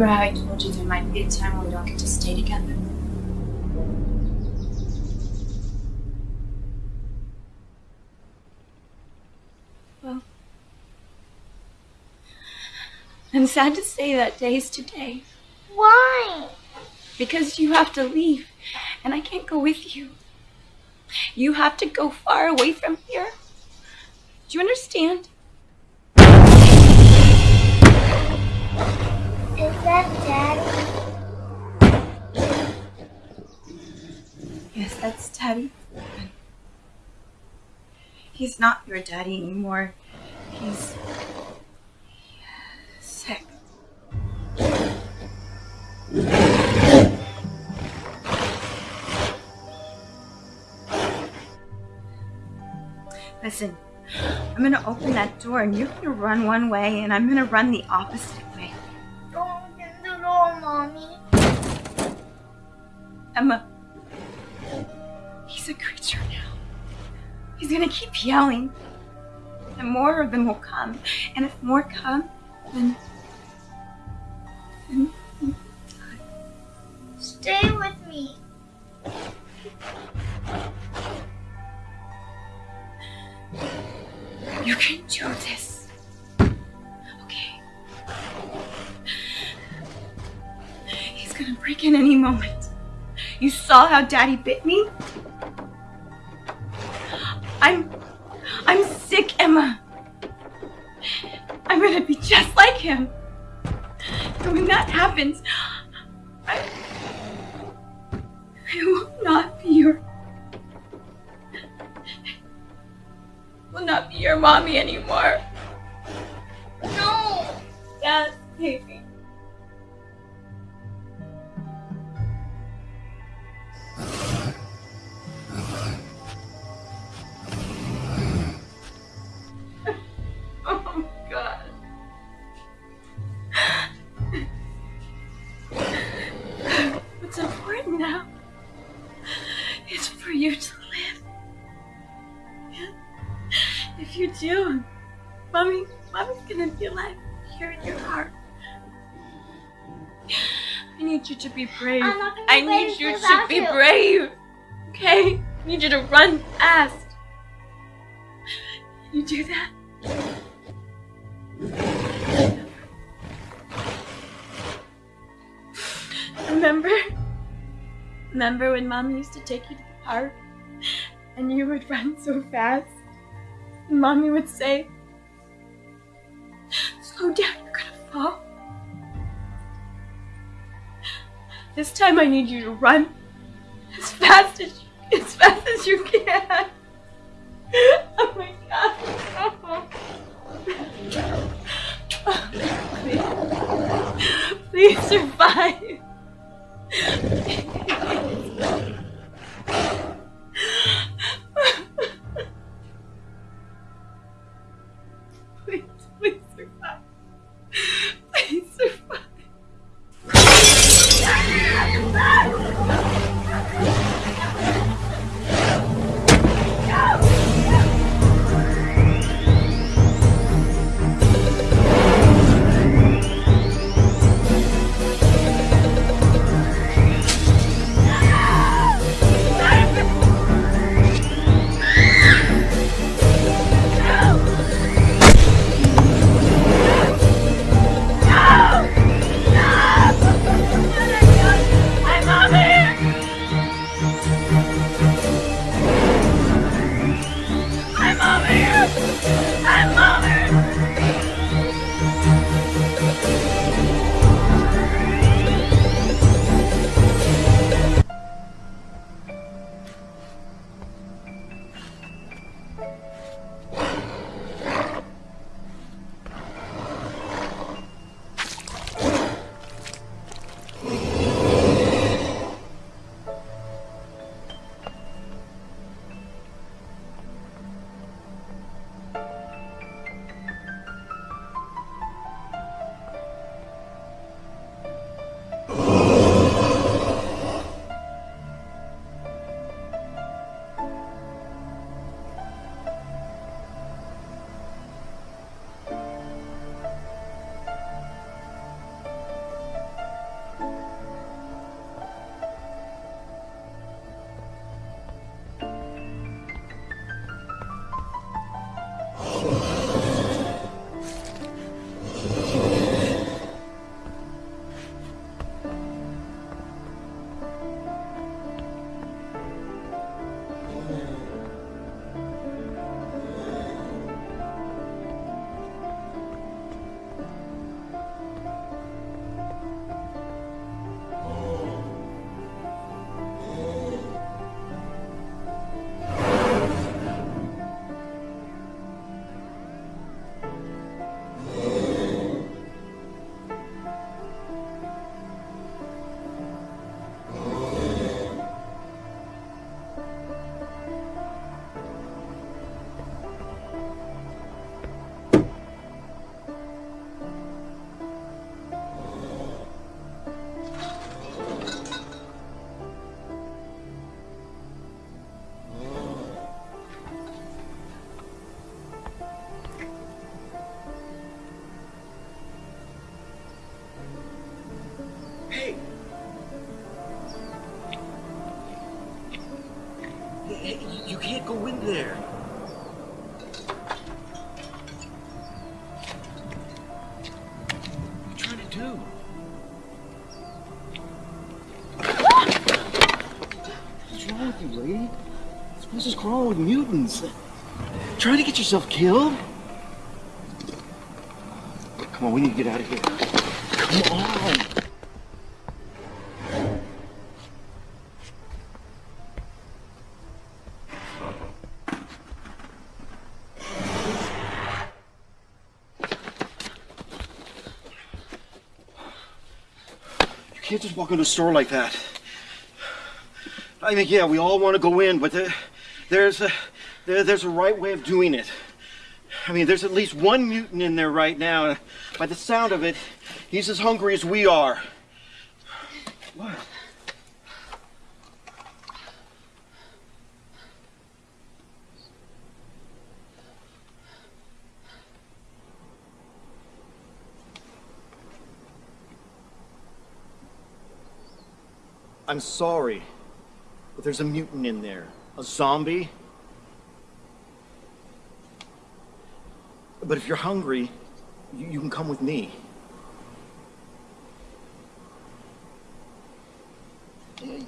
Remember how I told you there might be a time when we don't get to stay together? Well, I'm sad to say that day is today. Why? Because you have to leave, and I can't go with you. You have to go far away from here. Do you understand? Yes, that's Daddy. He's not your daddy anymore. He's sick. Listen, I'm gonna open that door and you're gonna run one way and I'm gonna run the opposite Mommy. Emma, he's a creature now. He's gonna keep yelling. And more of them will come. And if more come, then. then Stay with me. you can do this. In any moment. You saw how Daddy bit me? I'm. I'm sick, Emma. I'm gonna be just like him. And when that happens, I. I will not be your. will not be your mommy anymore. No. Yes, baby. Mommy, mommy's gonna be alive here in your heart. I need you to be brave. I'm not gonna I need you to be you. brave. Okay? I need you to run fast. You do that? Remember? Remember when mom used to take you to the park and you would run so fast? And mommy would say, Slow down, you're gonna fall. This time I need you to run as fast as as fast as you can. Oh my god. Please, please survive. With mutants. Trying to get yourself killed? Come on, we need to get out of here. Come on. You can't just walk into a store like that. I mean, yeah, we all want to go in, but there, there's a there, there's a right way of doing it. I mean, there's at least one mutant in there right now. By the sound of it, he's as hungry as we are. What? I'm sorry, but there's a mutant in there. A zombie. But if you're hungry, you, you can come with me.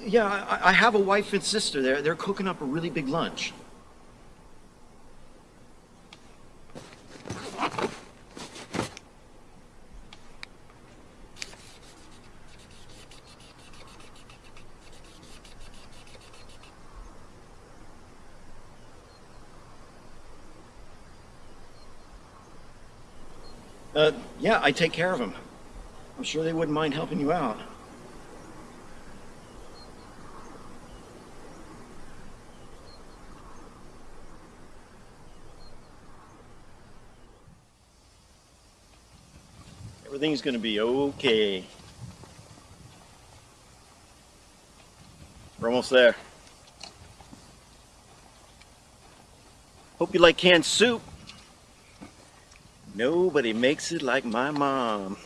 Yeah, I, I have a wife and sister. They're, they're cooking up a really big lunch. Uh, yeah, I take care of them. I'm sure they wouldn't mind helping you out. Everything's gonna be okay. We're almost there. Hope you like canned soup. Nobody makes it like my mom.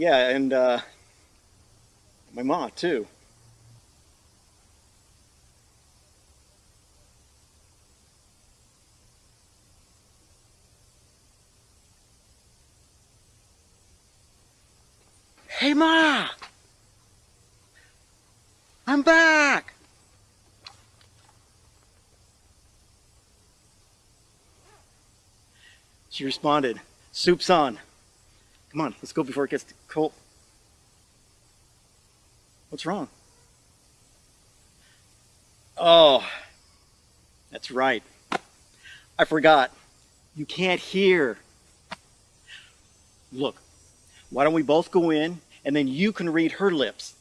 Yeah, and uh, my mom too. Hey, Ma! I'm back! She responded, Soup's on. Come on, let's go before it gets cold. What's wrong? Oh, that's right. I forgot. You can't hear. Look, why don't we both go in and then you can read her lips?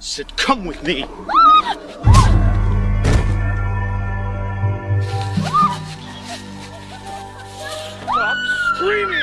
Sid, come with me. Screaming!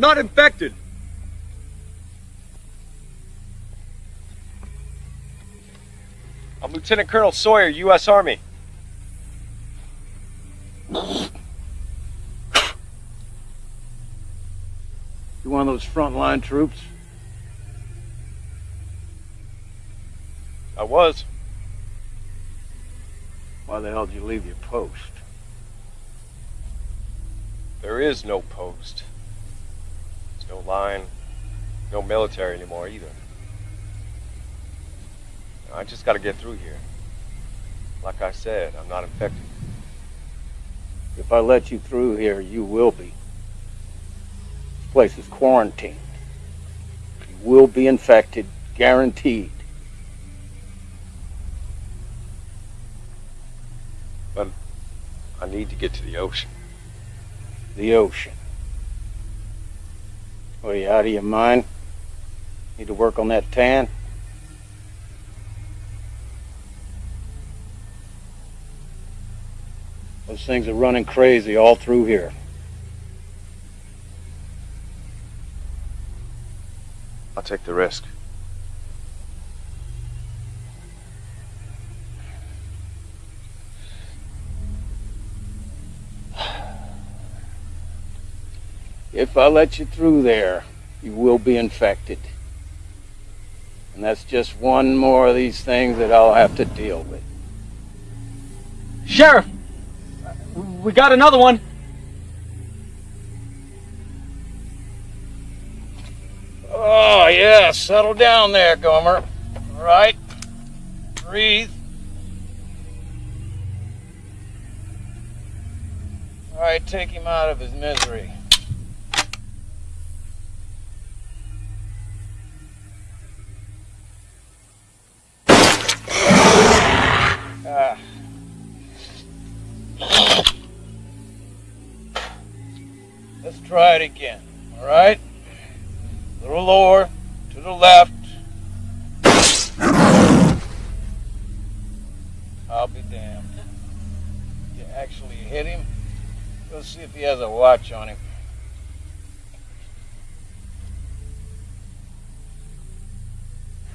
Not infected. I'm Lieutenant Colonel Sawyer, U.S. Army. You one of those frontline troops? I was. Why the hell did you leave your post? There is no post. No line. No military anymore either. I just gotta get through here. Like I said, I'm not infected. If I let you through here, you will be. This place is quarantined. You will be infected, guaranteed. But I need to get to the ocean. The ocean. Are you out of your mind? Need to work on that tan? Those things are running crazy all through here. I'll take the risk. If I let you through there, you will be infected. And that's just one more of these things that I'll have to deal with. Sheriff! We got another one! Oh, yeah, settle down there, Gomer. All right? Breathe. All right, take him out of his misery. Ah. Let's try it again, all right? A little lower, to the left. I'll be damned. You actually hit him? Let's see if he has a watch on him.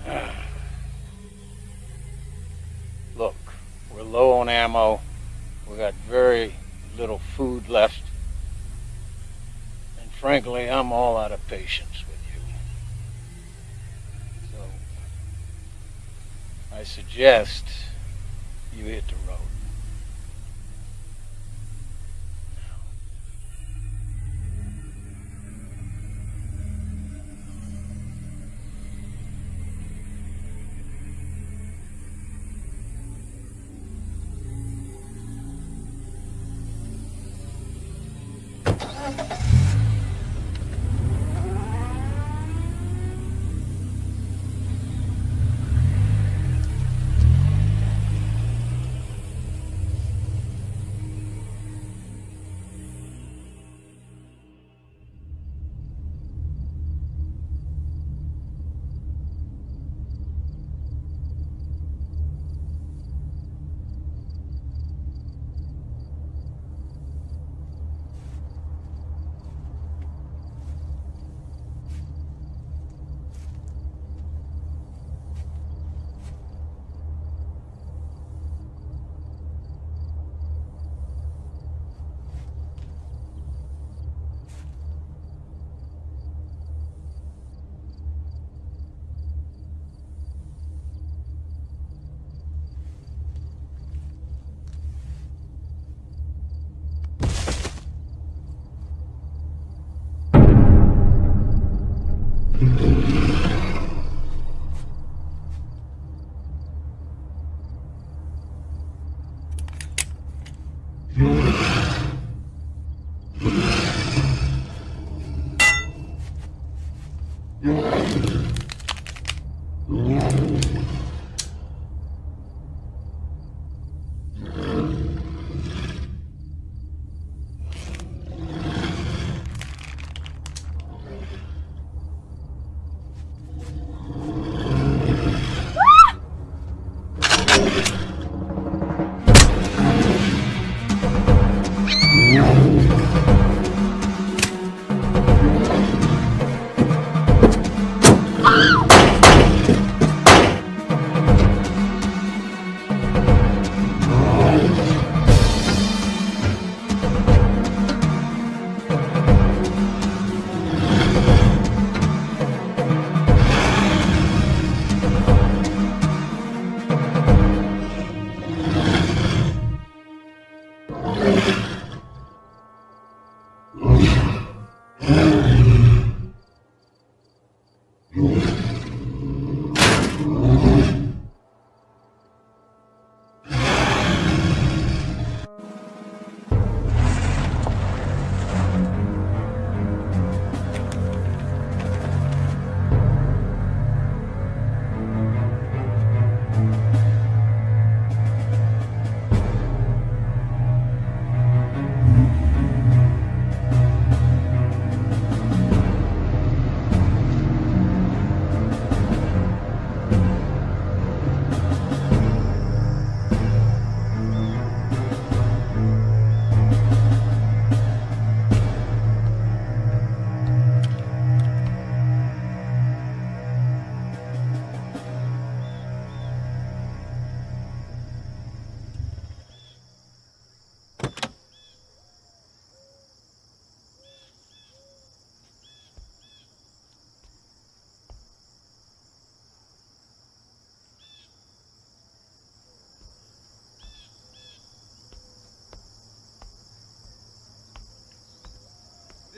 Look, we're low on ammo. We got very little food left. And frankly, I'm all out of patience with you. So, I suggest you hit the road.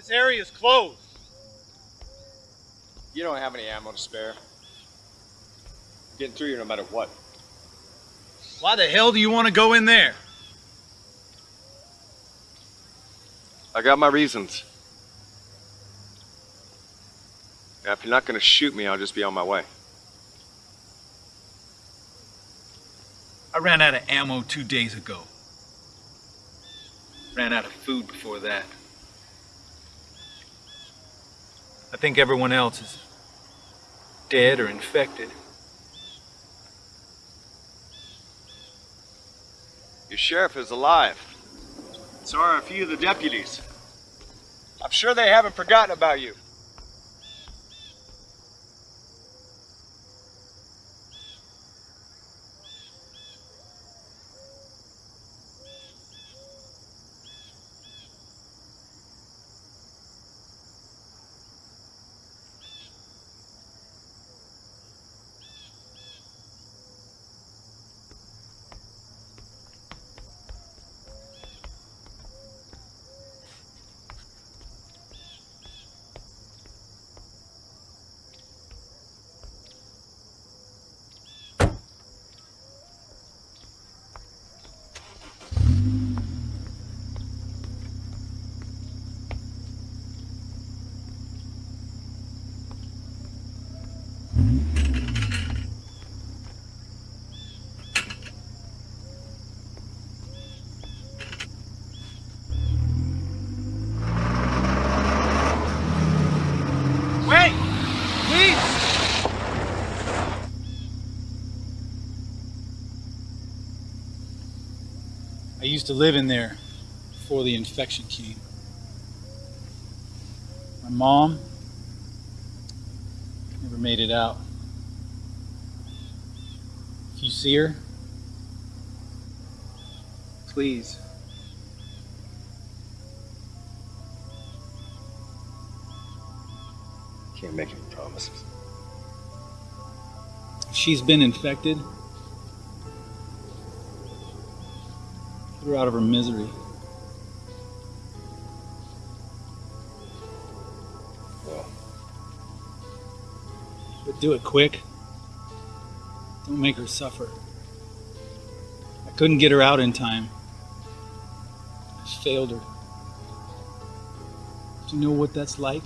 This area is closed. You don't have any ammo to spare. Getting through here no matter what. Why the hell do you want to go in there? I got my reasons. Now, if you're not gonna shoot me, I'll just be on my way. I ran out of ammo two days ago. Ran out of food before that. I think everyone else is dead or infected. Your sheriff is alive. So are a few of the deputies. I'm sure they haven't forgotten about you. Wait! Please! I used to live in there before the infection came. My mom never made it out. If you see her, please Can't make any promises. She's been infected, out of her misery. But do it quick. Don't make her suffer. I couldn't get her out in time. I failed her. Do you know what that's like?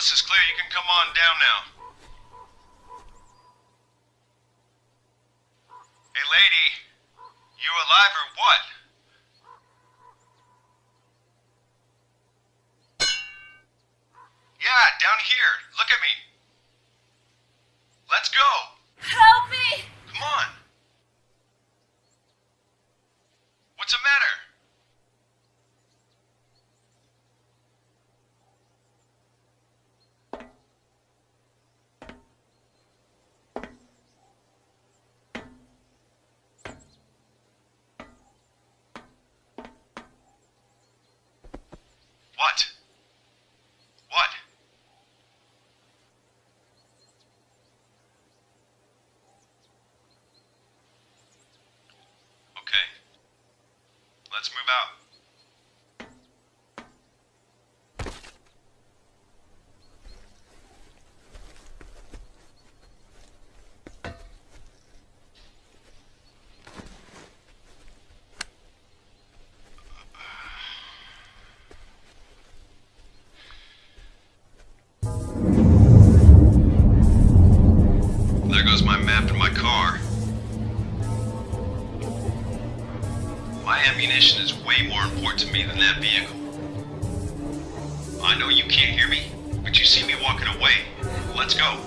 Coast is clear. You can come on down now. Hey, lady. You alive or what? Yeah, down here. Look at me. Let's go. Help me! Come on. What's the matter? What? What? Okay. Let's move out. Goes my map and my car. My ammunition is way more important to me than that vehicle. I know you can't hear me, but you see me walking away. Let's go.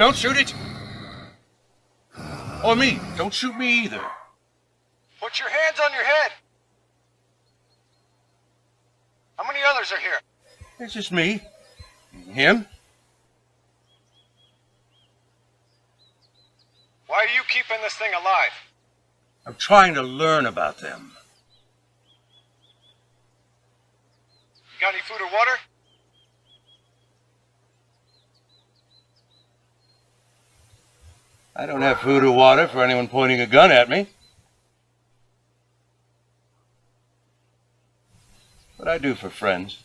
Don't shoot it. Or me. Don't shoot me either. Put your hands on your head. How many others are here? It's just me. Him. Why are you keeping this thing alive? I'm trying to learn about them. Got any food or water? I don't have food or water for anyone pointing a gun at me. But I do for friends.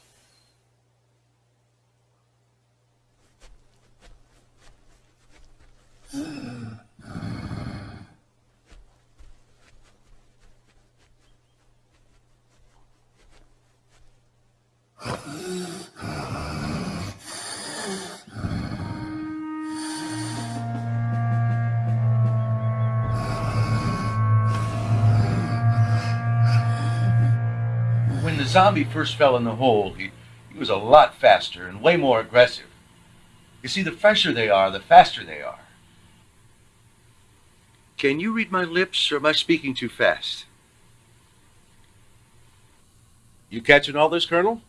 when the zombie first fell in the hole, he, he was a lot faster and way more aggressive. You see, the fresher they are, the faster they are. Can you read my lips, or am I speaking too fast? You catching all this, Colonel?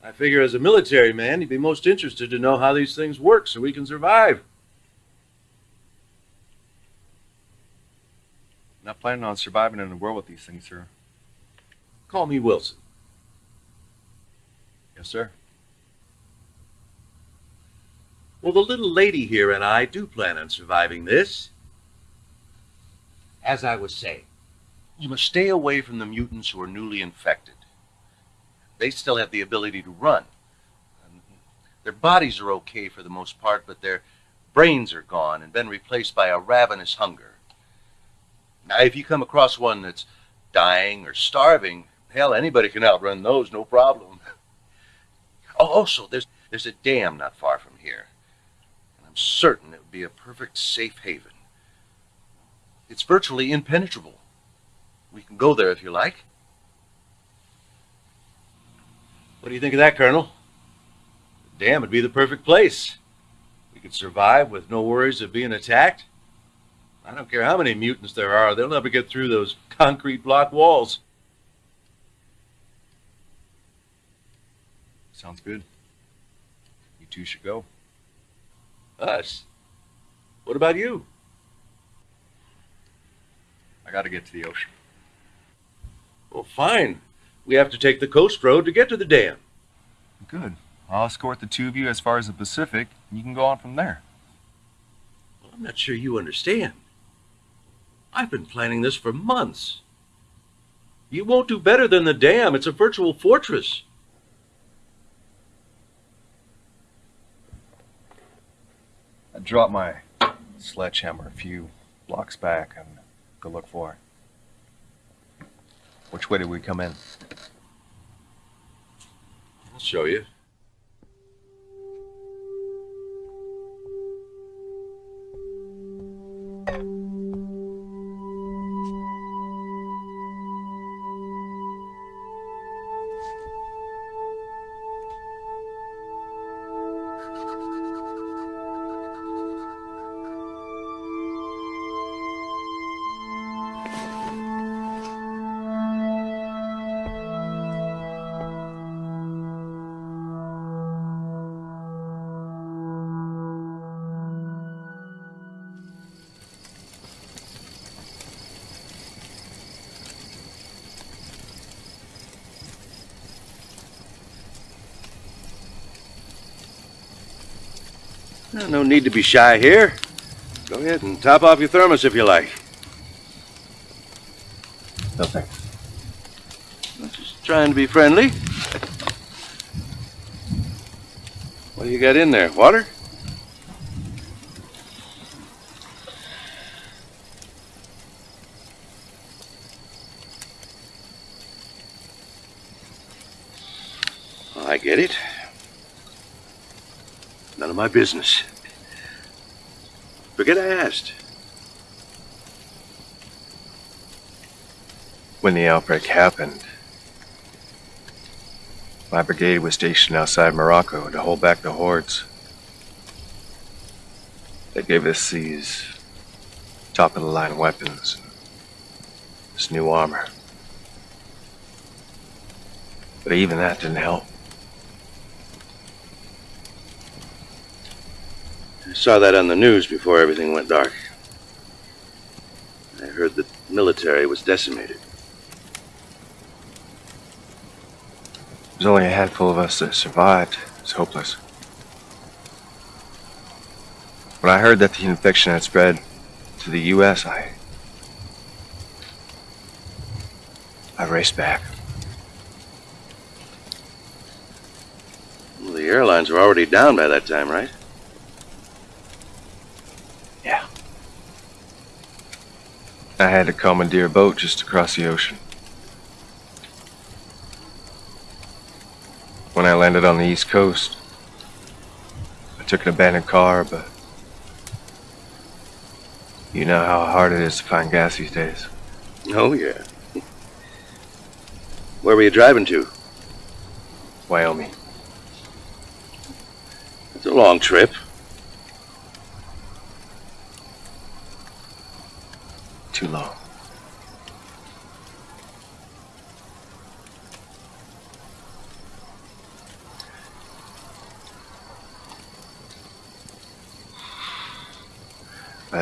I figure as a military man, you'd be most interested to know how these things work so we can survive. Not planning on surviving in the world with these things, sir. Call me Wilson. Yes, sir. Well, the little lady here and I do plan on surviving this. As I was saying, you must stay away from the mutants who are newly infected. They still have the ability to run. Their bodies are okay for the most part, but their brains are gone and been replaced by a ravenous hunger. Now, if you come across one that's dying or starving, hell, anybody can outrun those, no problem. Oh, also, there's there's a dam not far from here. And I'm certain it would be a perfect safe haven. It's virtually impenetrable. We can go there if you like. What do you think of that, Colonel? The dam would be the perfect place. We could survive with no worries of being attacked. I don't care how many mutants there are, they'll never get through those concrete block walls. Sounds good. You two should go. Us? What about you? I gotta get to the ocean. Well, fine. We have to take the coast road to get to the dam. Good. I'll escort the two of you as far as the Pacific, and you can go on from there. Well, I'm not sure you understand. I've been planning this for months. You won't do better than the dam. It's a virtual fortress. I dropped my sledgehammer a few blocks back and look for. Which way did we come in? I'll show you. No need to be shy here. Go ahead and top off your thermos if you like. No thanks. I'm just trying to be friendly. What do you got in there? Water? I get it. None of my business. Forget I asked. When the outbreak happened, my brigade was stationed outside Morocco to hold back the hordes. They gave us these top of the line weapons, this new armor. But even that didn't help. Saw that on the news before everything went dark. I heard the military was decimated. There's only a handful of us that survived. It's hopeless. When I heard that the infection had spread to the U.S., I. I raced back. Well, the airlines were already down by that time, right? I had to commandeer a boat just across the ocean. When I landed on the East Coast, I took an abandoned car, but you know how hard it is to find gas these days. Oh, yeah. Where were you driving to? Wyoming. It's a long trip. Too long.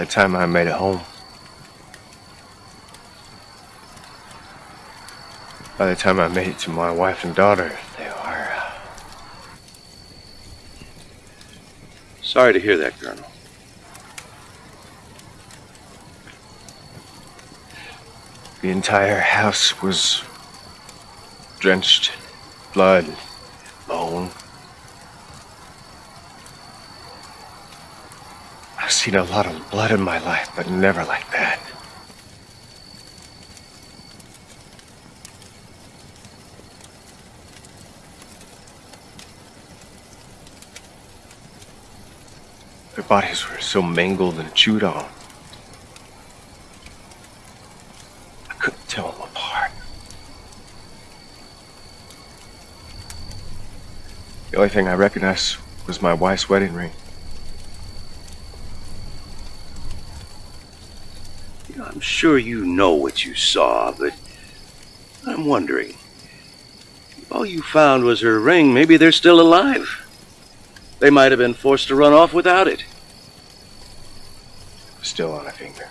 By the time I made it home, by the time I made it to my wife and daughter, they were. Uh, Sorry to hear that, Colonel. the entire house was drenched in blood, bone. I've seen a lot of blood in my life, but never like that. Their bodies were so mangled and chewed on. I couldn't tell them apart. The only thing I recognized was my wife's wedding ring. You know, I'm sure you know what you saw, but I'm wondering. If all you found was her ring, maybe they're still alive. They might have been forced to run off without it. Still on a finger.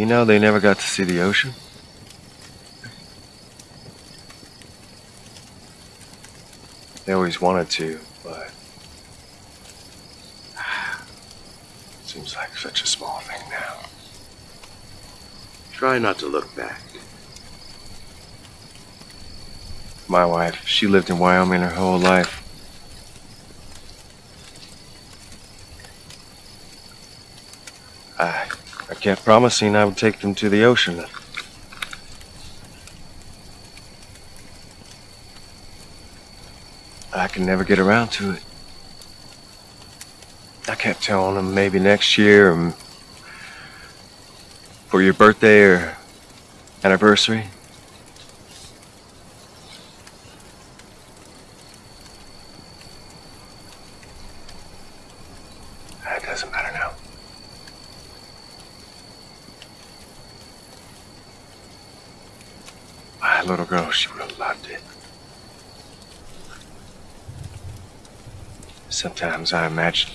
You know they never got to see the ocean? They always wanted to, but seems like such a small thing now. Try not to look back. My wife, she lived in Wyoming her whole life. Kept promising I would take them to the ocean. I can never get around to it. I kept telling them maybe next year um, for your birthday or anniversary. It doesn't matter now. My little girl, she would have loved it. Sometimes I imagine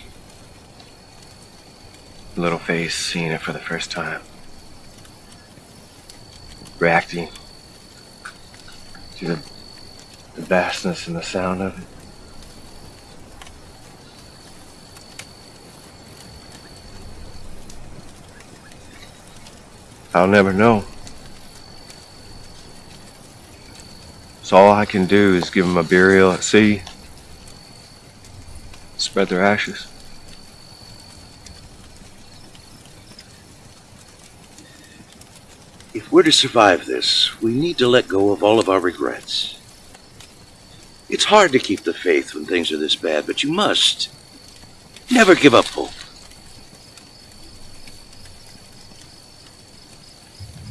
little face seeing it for the first time, reacting to the, the vastness and the sound of it. I'll never know. So all I can do is give them a burial at sea, spread their ashes. If we're to survive this, we need to let go of all of our regrets. It's hard to keep the faith when things are this bad, but you must. Never give up hope.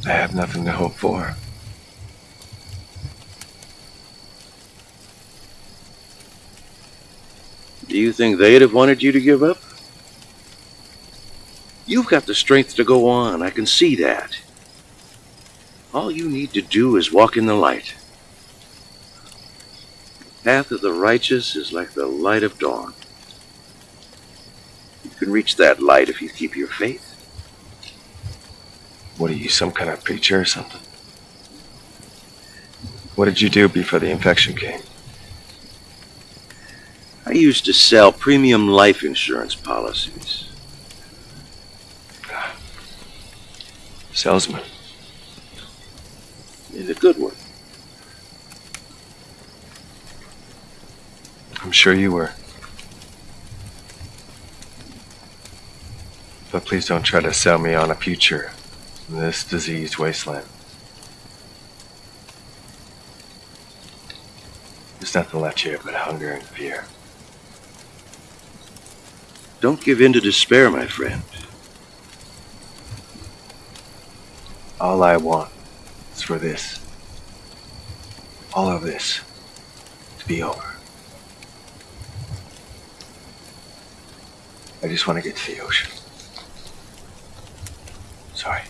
I have nothing to hope for. Do you think they'd have wanted you to give up? You've got the strength to go on. I can see that. All you need to do is walk in the light. Path of the righteous is like the light of dawn. You can reach that light if you keep your faith. What are you, some kind of preacher or something? What did you do before the infection came? I used to sell premium life insurance policies. Salesman. And a good one. I'm sure you were. But please don't try to sell me on a future in this diseased wasteland. There's nothing left here but hunger and fear. Don't give in to despair, my friend. All I want is for this, all of this, to be over. I just want to get to the ocean. Sorry.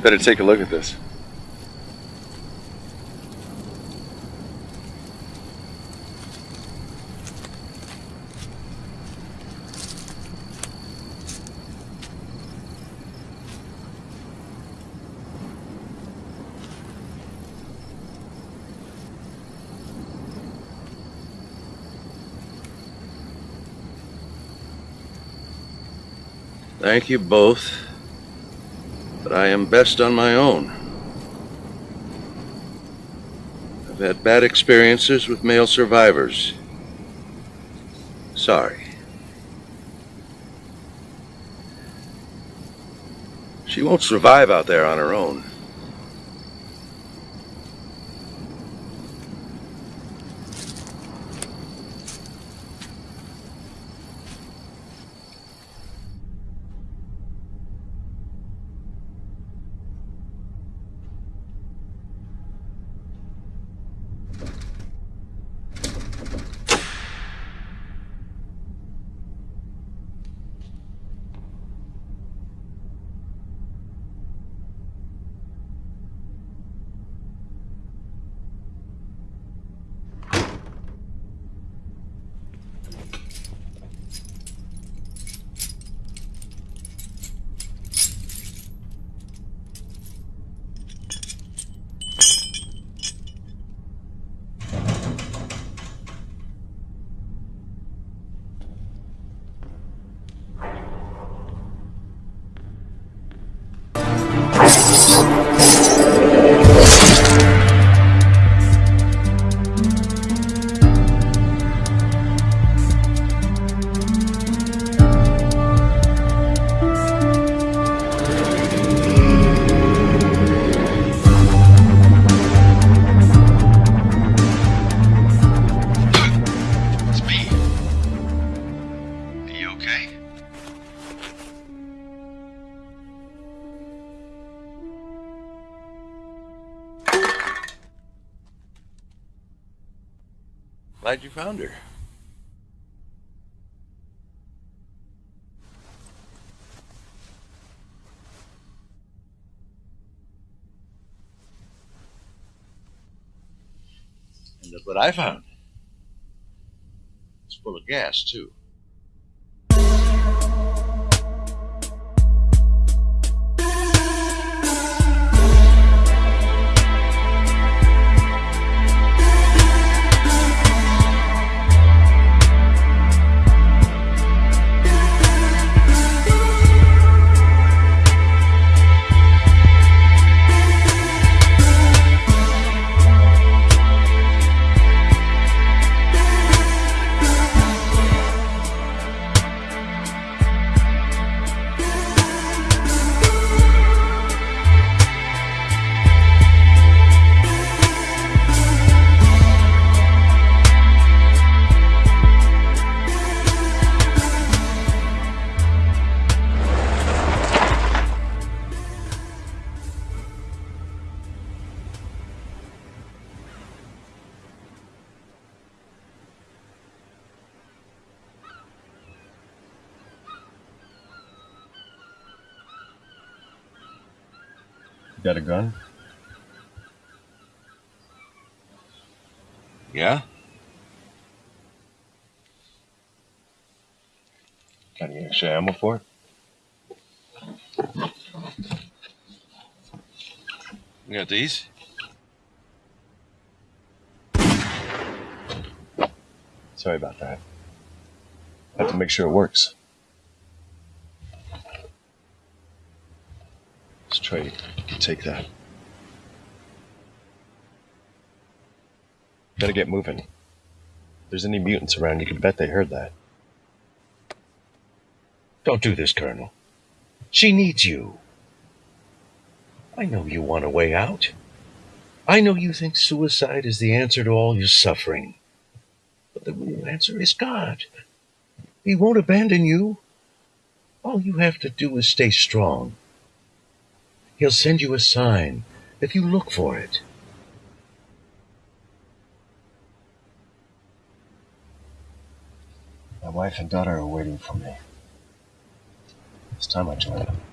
You better take a look at this. Thank you both, but I am best on my own. I've had bad experiences with male survivors. Sorry. She won't survive out there on her own. What I found. It's full of gas, too. Extra ammo for it? You got these? Sorry about that. Have to make sure it works. Let's try to take that. Gotta get moving. If there's any mutants around, you can bet they heard that. Don't do this, Colonel. She needs you. I know you want a way out. I know you think suicide is the answer to all your suffering. But the real answer is God. He won't abandon you. All you have to do is stay strong. He'll send you a sign if you look for it. My wife and daughter are waiting for me. It's time I joined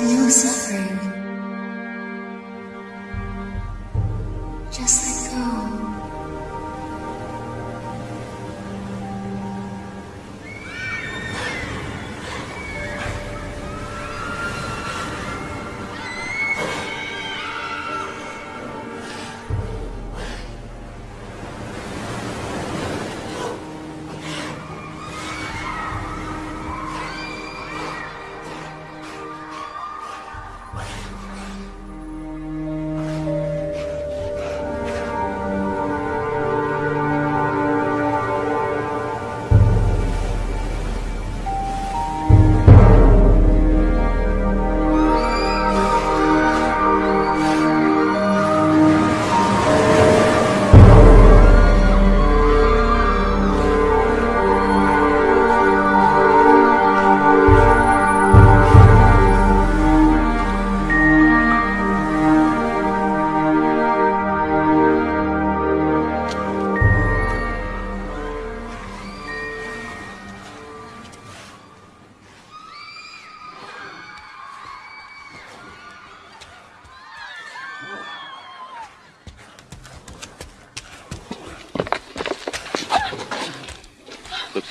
no suffering.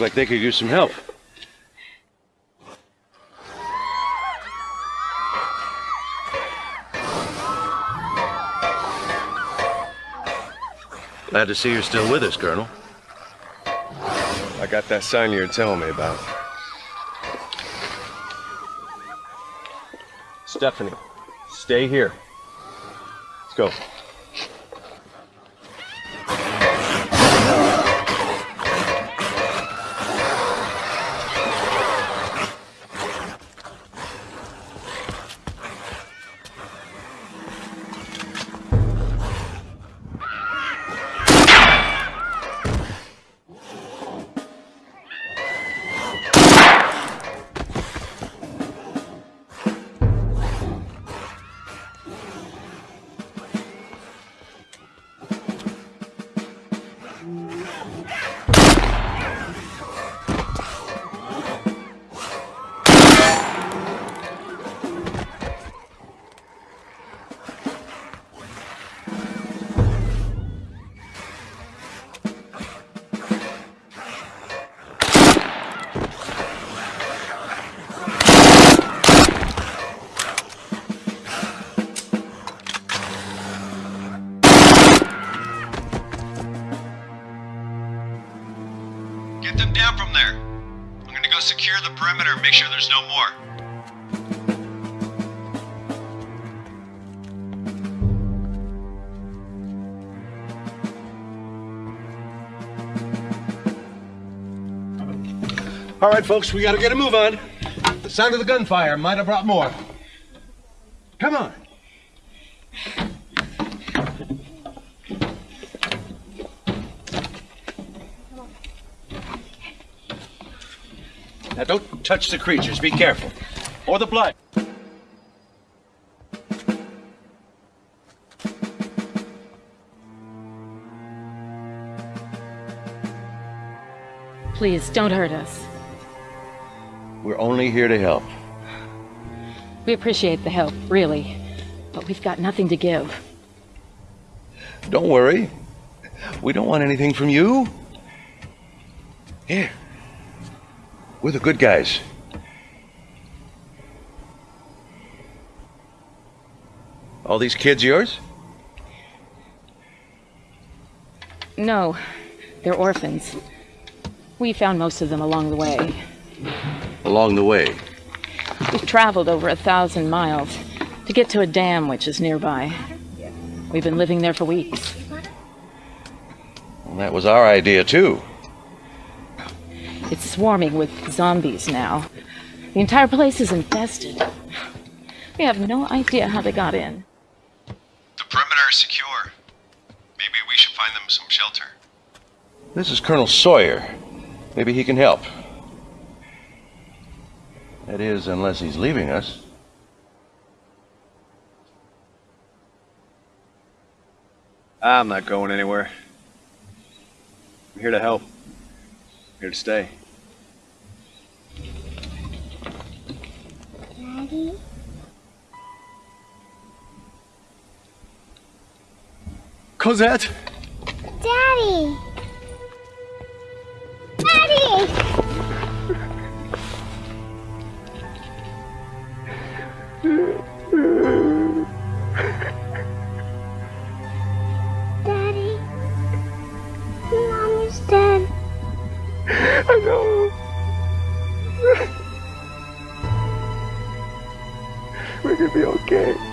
Like they could use some help. Glad to see you're still with us, Colonel. I got that sign you were telling me about. Stephanie, stay here. Let's go. Perimeter make sure there's no more. All right, folks, we gotta get a move on. The sound of the gunfire might have brought more. Come on. Now, don't touch the creatures. Be careful. Or the blood. Please, don't hurt us. We're only here to help. We appreciate the help, really. But we've got nothing to give. Don't worry. We don't want anything from you. Here. We're the good guys. All these kids yours? No, they're orphans. We found most of them along the way. Along the way. We've traveled over a thousand miles to get to a dam which is nearby. We've been living there for weeks. Well, that was our idea, too. It's swarming with zombies now. The entire place is infested. We have no idea how they got in. The perimeter is secure. Maybe we should find them some shelter. This is Colonel Sawyer. Maybe he can help. That is, unless he's leaving us. I'm not going anywhere. I'm here to help. Here to stay. Daddy? Cosette! Daddy! Daddy! Daddy? be okay.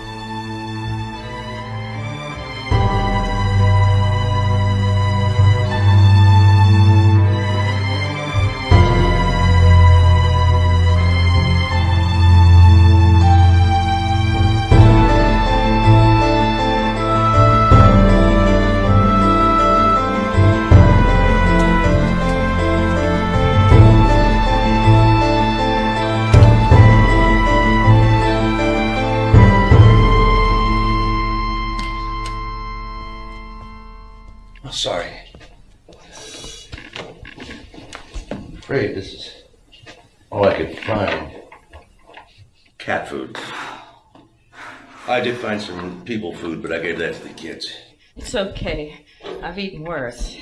Did find some people food, but I gave that to the kids. It's okay. I've eaten worse.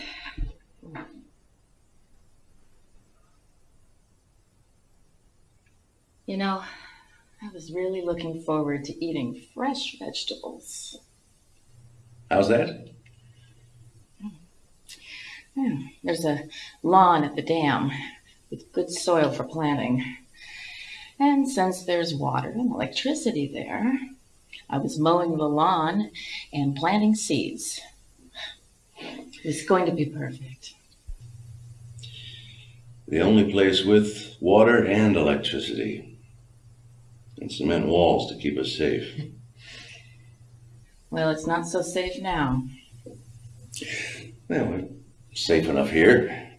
You know, I was really looking forward to eating fresh vegetables. How's that? Hmm, There's a lawn at the dam with good soil for planting. And since there's water and electricity there, I was mowing the lawn and planting seeds. It's going to be perfect. The only place with water and electricity. And cement walls to keep us safe. Well, it's not so safe now. Well, we're safe enough here.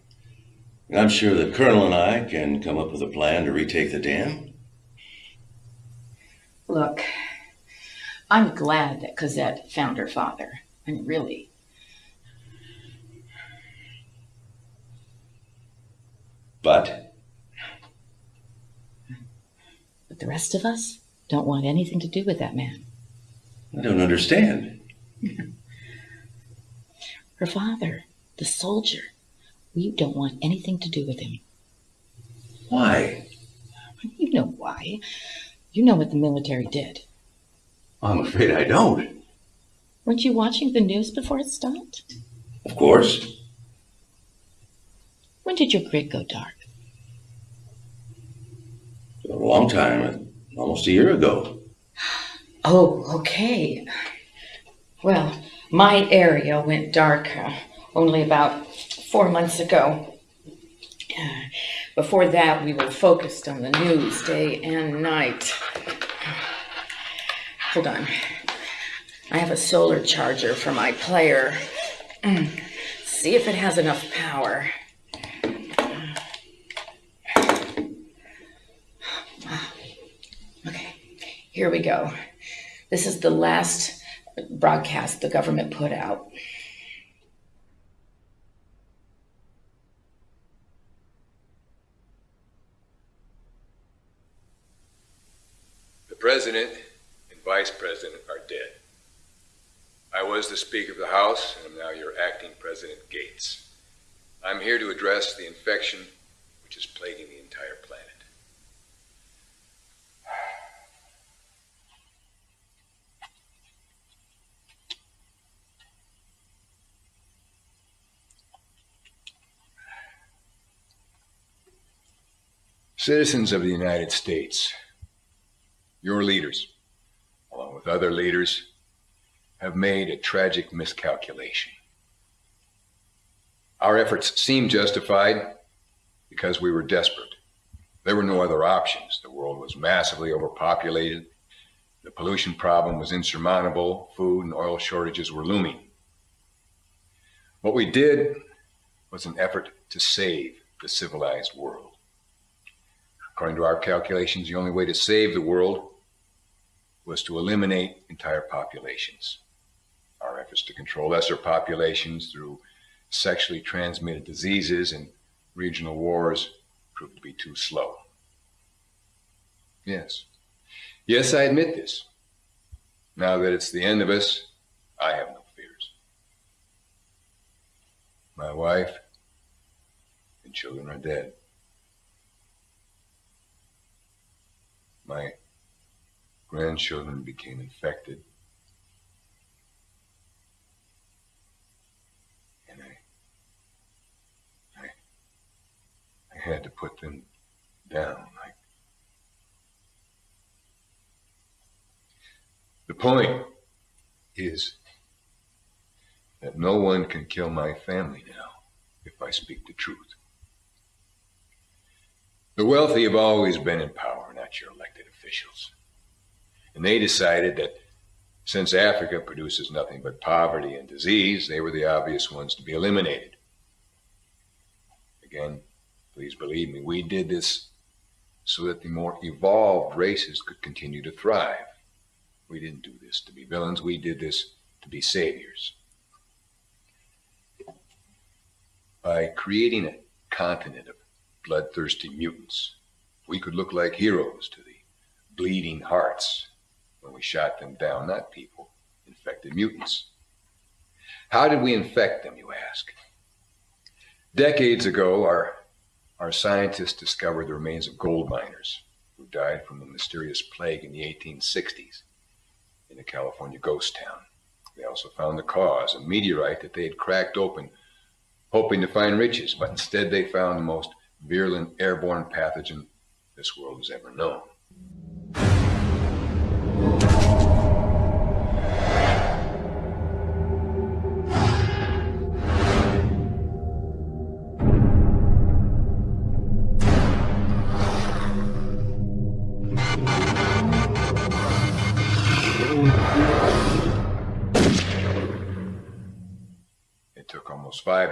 I'm sure the Colonel and I can come up with a plan to retake the dam. Look, I'm glad that Cosette found her father. I mean, really. But But the rest of us don't want anything to do with that man. I don't understand. Her father, the soldier, we don't want anything to do with him. Why? You know why. You know what the military did. I'm afraid I don't. Weren't you watching the news before it stopped? Of course. When did your grid go dark? A long time, almost a year ago. Oh, okay. Well, my area went dark uh, only about four months ago. Uh, Before that, we were focused on the news day and night. Hold on. I have a solar charger for my player. Mm. See if it has enough power. Okay, here we go. This is the last broadcast the government put out. The President Vice President are dead. I was the Speaker of the House, and am now your acting President Gates. I'm here to address the infection which is plaguing the entire planet. Citizens of the United States, your leaders, with other leaders, have made a tragic miscalculation. Our efforts seemed justified because we were desperate. There were no other options. The world was massively overpopulated. The pollution problem was insurmountable. Food and oil shortages were looming. What we did was an effort to save the civilized world. According to our calculations, the only way to save the world was to eliminate entire populations. Our efforts to control lesser populations through sexually transmitted diseases and regional wars proved to be too slow. Yes. Yes, I admit this. Now that it's the end of us, I have no fears. My wife and children are dead. My grandchildren became infected. And I, I, I had to put them down. I, the point is that no one can kill my family now if I speak the truth. The wealthy have always been in power, not your elected officials. And they decided that since Africa produces nothing but poverty and disease, they were the obvious ones to be eliminated. Again, please believe me, we did this so that the more evolved races could continue to thrive. We didn't do this to be villains, we did this to be saviors. By creating a continent of bloodthirsty mutants, we could look like heroes to the bleeding hearts when we shot them down, not people, infected mutants. How did we infect them, you ask? Decades ago, our, our scientists discovered the remains of gold miners who died from a mysterious plague in the 1860s in a California ghost town. They also found the cause, a meteorite that they had cracked open, hoping to find riches, but instead they found the most virulent airborne pathogen this world has ever known.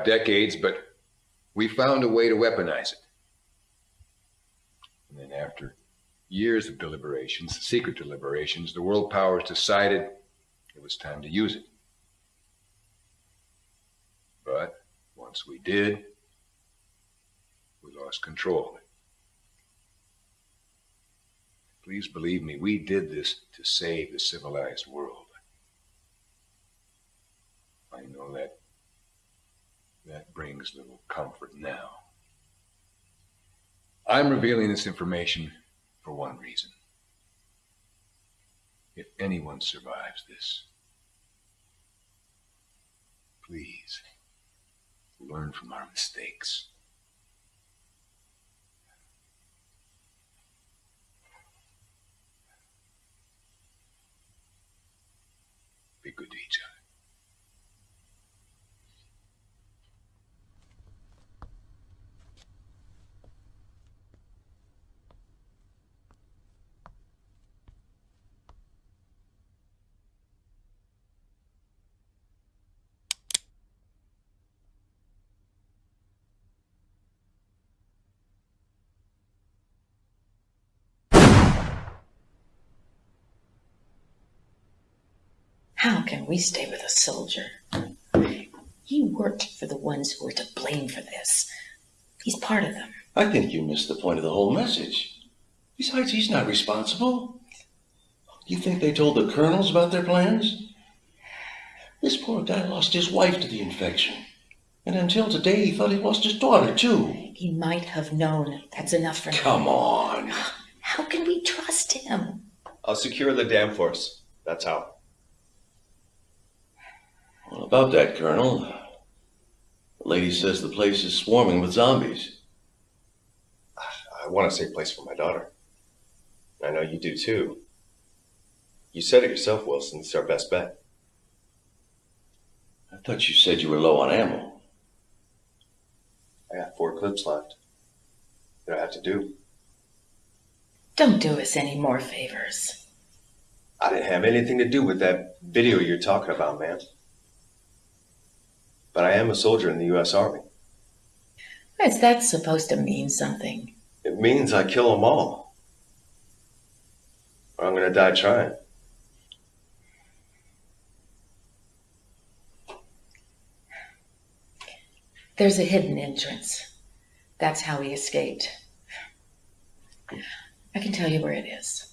Decades, but we found a way to weaponize it. And then after years of deliberations, secret deliberations, the world powers decided it was time to use it. But once we did, we lost control. Please believe me, we did this to save the civilized world. I know that that brings little comfort now. I'm revealing this information for one reason. If anyone survives this, please learn from our mistakes. Be good to each other. How can we stay with a soldier? He worked for the ones who were to blame for this. He's part of them. I think you missed the point of the whole message. Besides, he's not responsible. You think they told the colonels about their plans? This poor guy lost his wife to the infection. And until today, he thought he lost his daughter, too. He might have known. That's enough for him. Come on. How can we trust him? I'll secure the dam for us. That's how. Well, about that, Colonel. The lady says the place is swarming with zombies. I want a safe place for my daughter. I know you do too. You said it yourself, Wilson. It's our best bet. I thought you said you were low on ammo. I got four clips left. What do I have to do? Don't do us any more favors. I didn't have anything to do with that video you're talking about, man. But I am a soldier in the U.S. Army. Is that supposed to mean something? It means I kill them all. Or I'm gonna die trying. There's a hidden entrance. That's how he escaped. I can tell you where it is.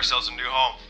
Ourselves a new home.